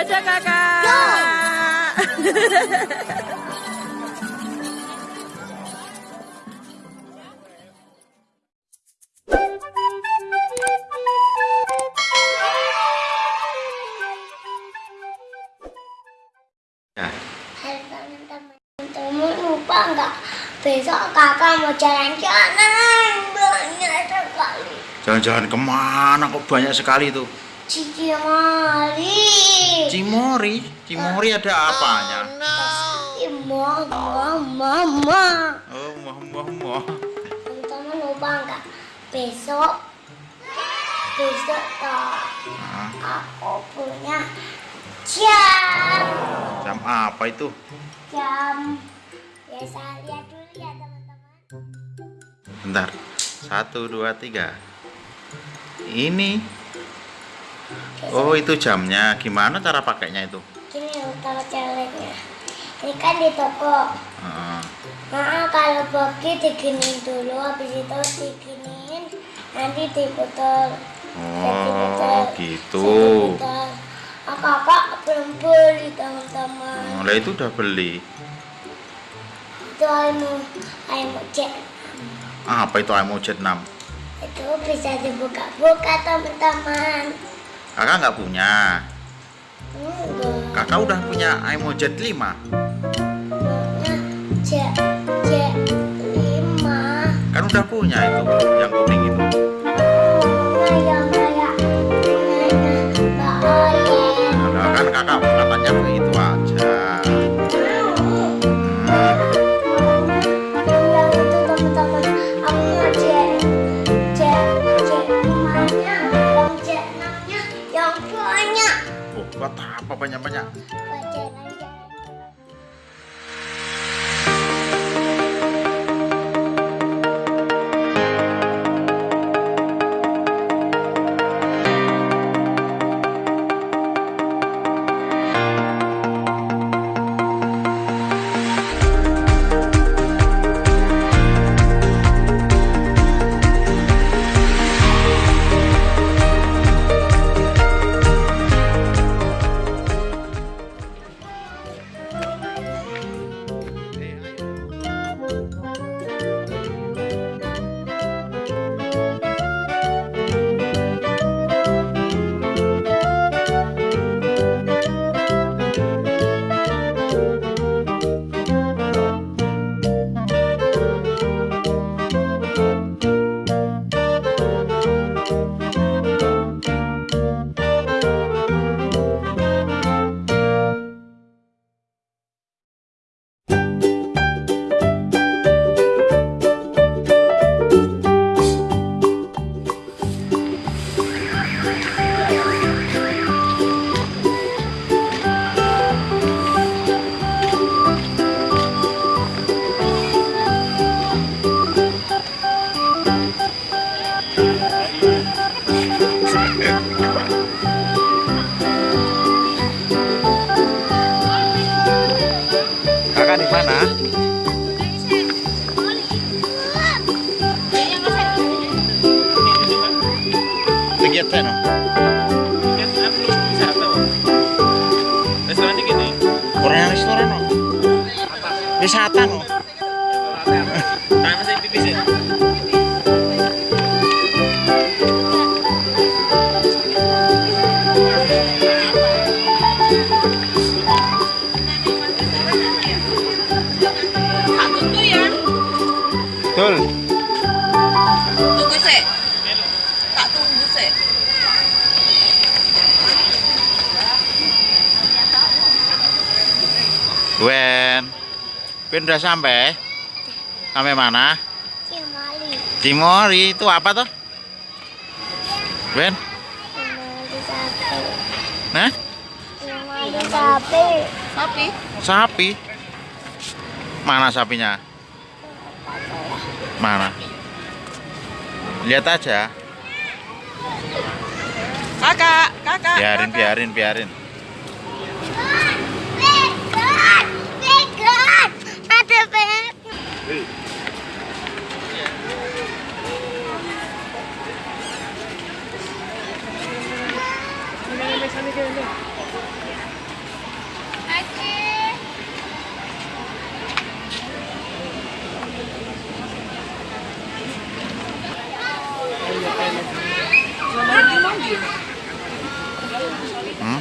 Dadah kakak. Ya, Halo teman-teman, teman lupa nggak besok kakak mau jalan-jalan banyak sekali. jalan-jalan ke mana kok banyak sekali tuh? Cici Mari. Cimori, Cimori ada apanya? Mama, mama. Oh, wah, wah, wah. Teman-teman lupa nggak besok besok toh aku punya jam jam apa itu? jam. Ya saya lihat dulu ya teman-teman. Bentar, satu, dua, tiga. Ini, oh itu jamnya. Gimana cara pakainya itu? Gini kalau caranya. Ini kan di toko. Nah, kalau pergi diginin dulu, habis itu diginin, nanti diputar. Oh, gitu. Oh, kakak belum beli teman-teman. Mulai itu udah beli. Itu ayam ayam cek. Apa itu Amo Jet 6? Itu bisa dibuka-buka teman-teman. Kakak nggak punya. Enggak. Kakak udah punya Amo Jet 5. Nah, cek cek lima. Kan udah punya itu, banyak-banyak? Kakak di mana? Saya no. Restoran ini gini. Orang restoran no. Wisata no. Nah, masih pipis ya? Wen. Wen udah sampai? Sampai mana? Cimali Cimori itu apa tuh? Wen? Sapi Nah? Sapi Sapi. Sapi. Mana sapinya? Mana? Lihat aja. Kakak, kakak. Biarin, kakak. biarin, biarin. capek. Hmm?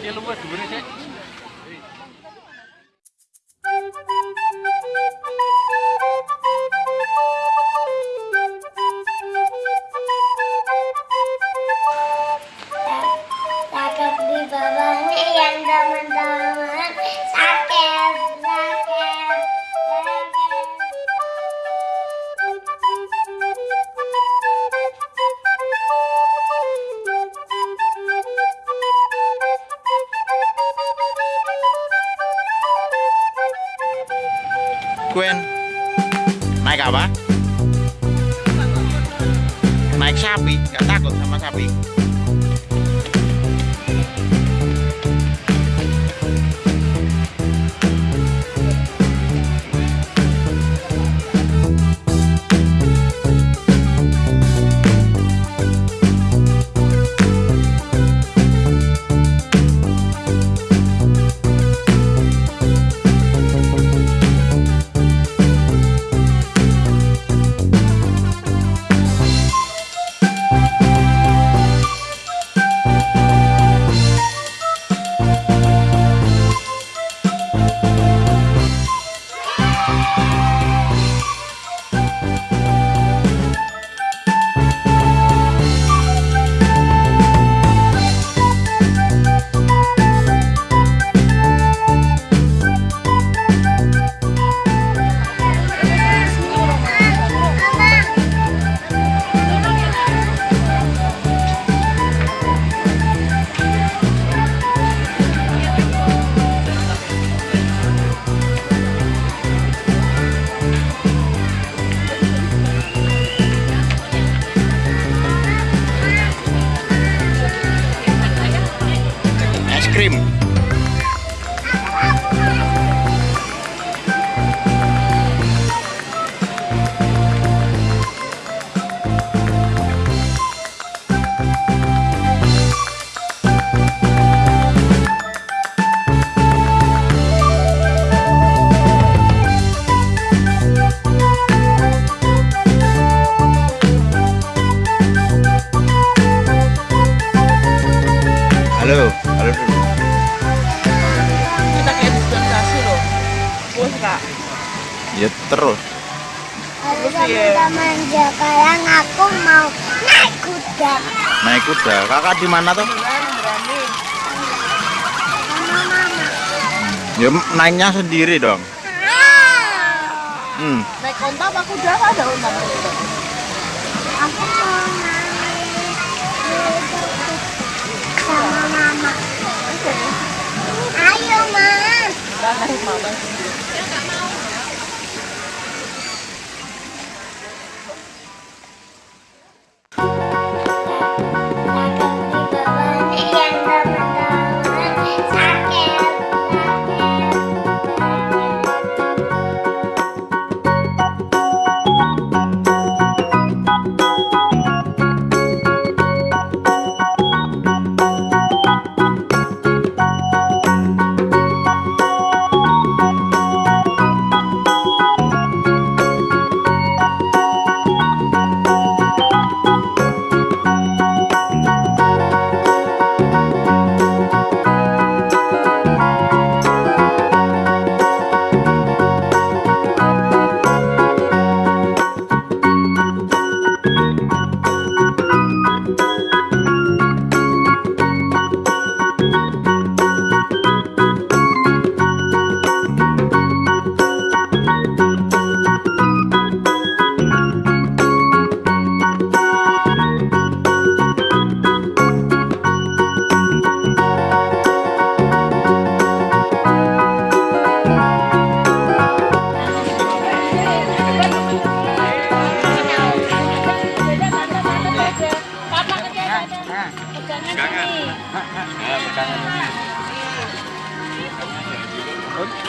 Ya lupa dulu sih. Gwen, naik apa? Naik sapi, gak takut sama sapi. Ya terus. Halo teman-teman, sekarang aku mau naik kuda Naik kuda. Kakak di mana tuh? Ya naiknya sendiri dong. Hmm. Naik onta apa kuda ada onta. Aku mau naik sama mama. Ayo, Mas.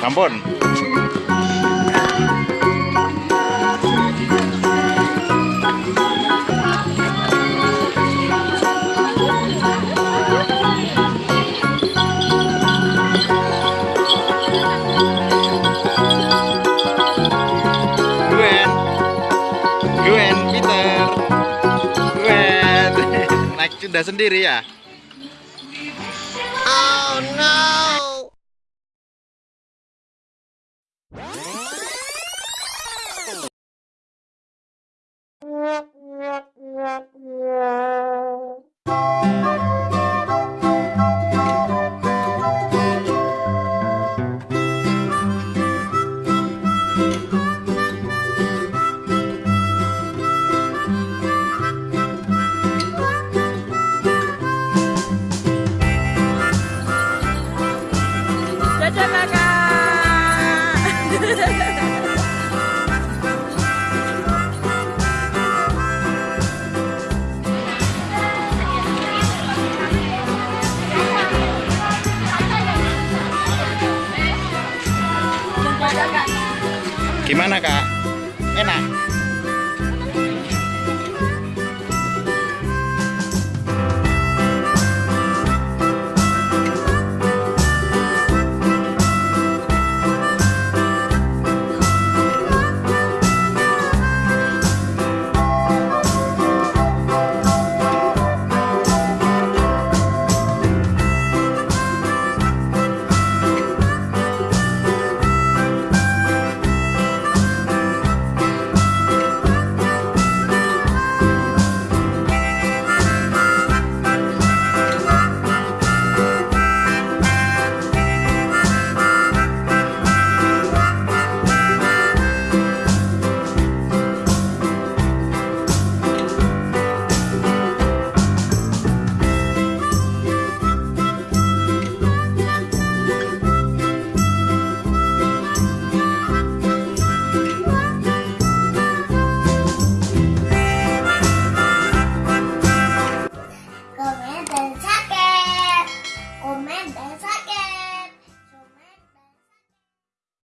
Sampun. Gwen. Gwen, Peter. Gwen. Naik kuda sendiri ya? No! Dadah kakak. Gimana kak?